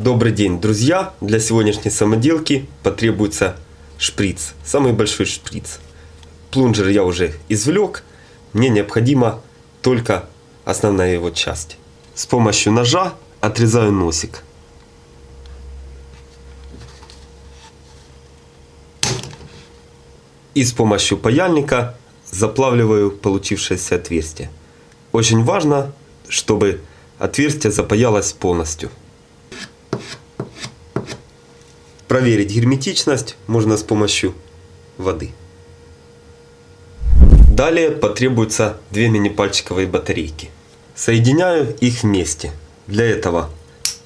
Добрый день, друзья! Для сегодняшней самоделки потребуется шприц, самый большой шприц. Плунжер я уже извлек, мне необходима только основная его часть. С помощью ножа отрезаю носик. И с помощью паяльника заплавливаю получившееся отверстие. Очень важно, чтобы отверстие запаялось полностью. Проверить герметичность можно с помощью воды. Далее потребуются две мини-пальчиковые батарейки. Соединяю их вместе. Для этого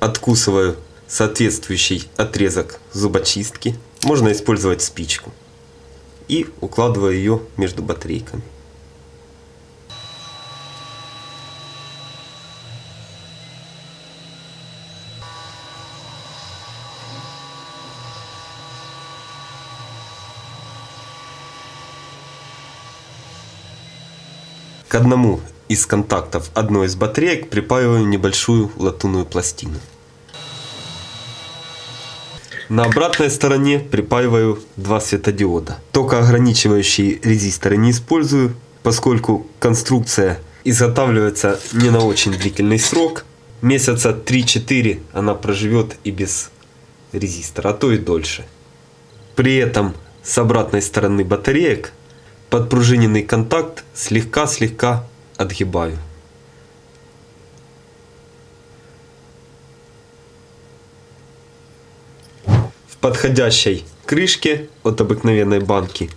откусываю соответствующий отрезок зубочистки. Можно использовать спичку. И укладываю ее между батарейками. К одному из контактов одной из батареек припаиваю небольшую латунную пластину. На обратной стороне припаиваю два светодиода. Токоограничивающие резисторы не использую, поскольку конструкция изготавливается не на очень длительный срок. Месяца 3-4 она проживет и без резистора, а то и дольше. При этом с обратной стороны батареек подпружиненный контакт слегка-слегка отгибаю. В подходящей крышке от обыкновенной банки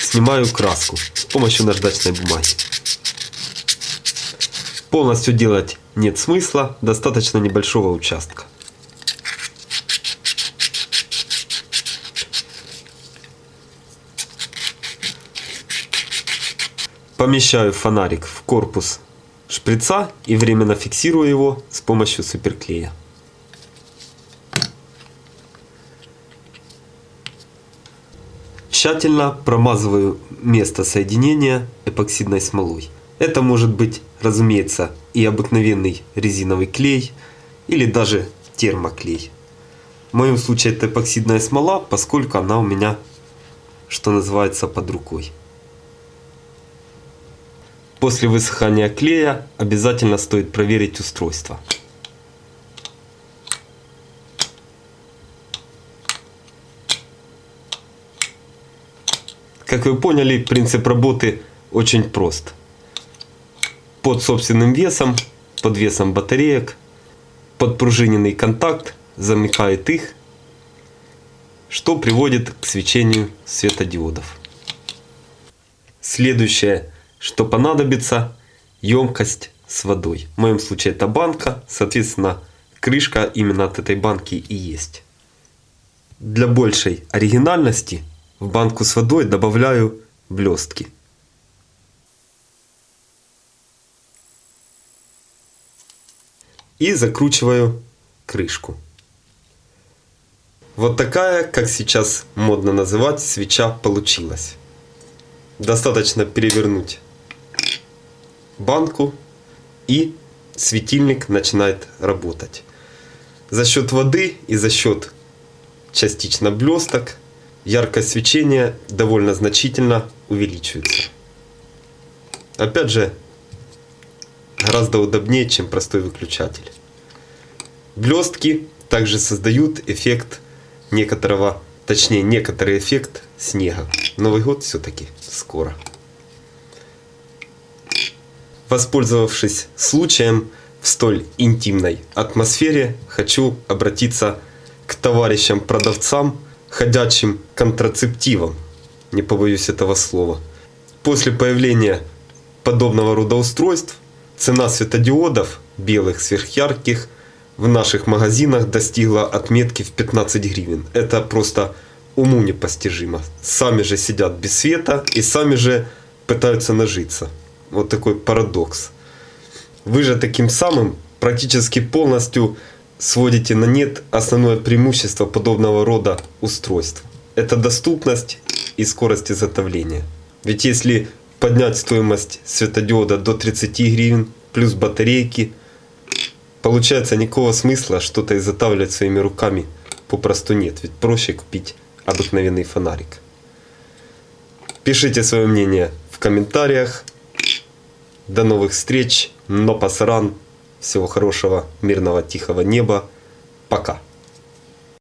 снимаю краску с помощью наждачной бумаги. Полностью делать нет смысла, достаточно небольшого участка. Помещаю фонарик в корпус шприца и временно фиксирую его с помощью суперклея. Тщательно промазываю место соединения эпоксидной смолой. Это может быть, разумеется, и обыкновенный резиновый клей, или даже термоклей. В моем случае это эпоксидная смола, поскольку она у меня, что называется, под рукой. После высыхания клея обязательно стоит проверить устройство. Как вы поняли, принцип работы очень прост. Под собственным весом, под весом батареек, подпружиненный контакт замыкает их, что приводит к свечению светодиодов. Следующее что понадобится емкость с водой. В моем случае это банка, соответственно крышка именно от этой банки и есть. Для большей оригинальности в банку с водой добавляю блестки. И закручиваю крышку. Вот такая, как сейчас модно называть, свеча получилась. Достаточно перевернуть банку и светильник начинает работать. За счет воды и за счет частично блесток яркость свечения довольно значительно увеличивается. Опять же, гораздо удобнее, чем простой выключатель. Блестки также создают эффект некоторого, точнее некоторый эффект снега. Новый год все-таки скоро. Воспользовавшись случаем в столь интимной атмосфере, хочу обратиться к товарищам-продавцам, ходячим контрацептивом, не побоюсь этого слова. После появления подобного рода устройств цена светодиодов, белых сверхярких, в наших магазинах достигла отметки в 15 гривен. Это просто уму непостижимо. Сами же сидят без света и сами же пытаются нажиться. Вот такой парадокс. Вы же таким самым практически полностью сводите на нет основное преимущество подобного рода устройств. Это доступность и скорость изготовления. Ведь если поднять стоимость светодиода до 30 гривен, плюс батарейки, Получается, никакого смысла что-то изготавливать своими руками попросту нет. Ведь проще купить обыкновенный фонарик. Пишите свое мнение в комментариях. До новых встреч. Но пасаран. Всего хорошего, мирного, тихого неба. Пока.